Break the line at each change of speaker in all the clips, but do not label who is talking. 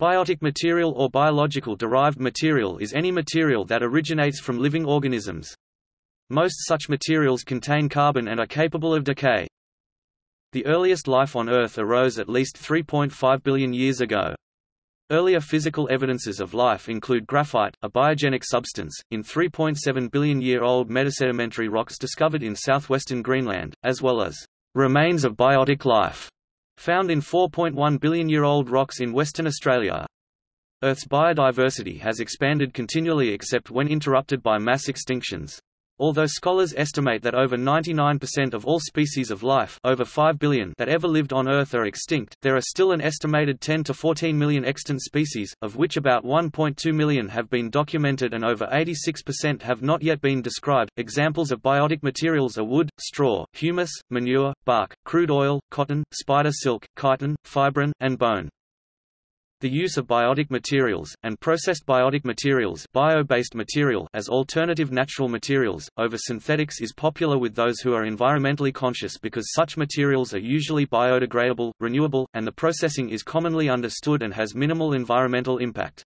Biotic material or biological derived material is any material that originates from living organisms. Most such materials contain carbon and are capable of decay. The earliest life on Earth arose at least 3.5 billion years ago. Earlier physical evidences of life include graphite, a biogenic substance, in 3.7 billion-year-old metasedimentary rocks discovered in southwestern Greenland, as well as remains of biotic life found in 4.1 billion-year-old rocks in Western Australia. Earth's biodiversity has expanded continually except when interrupted by mass extinctions. Although scholars estimate that over 99% of all species of life over 5 billion that ever lived on Earth are extinct, there are still an estimated 10 to 14 million extant species, of which about 1.2 million have been documented and over 86% have not yet been described. Examples of biotic materials are wood, straw, humus, manure, bark, crude oil, cotton, spider silk, chitin, fibrin, and bone. The use of biotic materials, and processed biotic materials bio-based material as alternative natural materials, over synthetics is popular with those who are environmentally conscious because such materials are usually biodegradable, renewable, and the processing is commonly understood and has minimal environmental impact.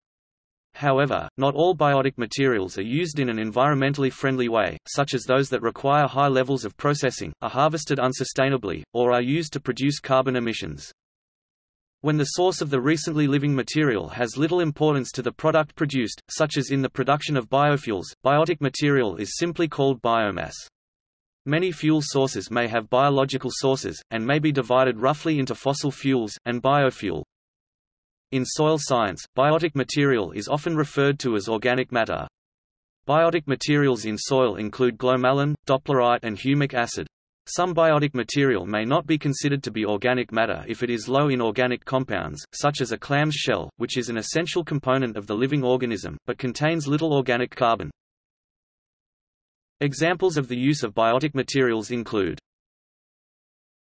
However, not all biotic materials are used in an environmentally friendly way, such as those that require high levels of processing, are harvested unsustainably, or are used to produce carbon emissions. When the source of the recently living material has little importance to the product produced, such as in the production of biofuels, biotic material is simply called biomass. Many fuel sources may have biological sources, and may be divided roughly into fossil fuels, and biofuel. In soil science, biotic material is often referred to as organic matter. Biotic materials in soil include glomalin, dopplerite and humic acid. Some biotic material may not be considered to be organic matter if it is low in organic compounds, such as a clam's shell, which is an essential component of the living organism, but contains little organic carbon. Examples of the use of biotic materials include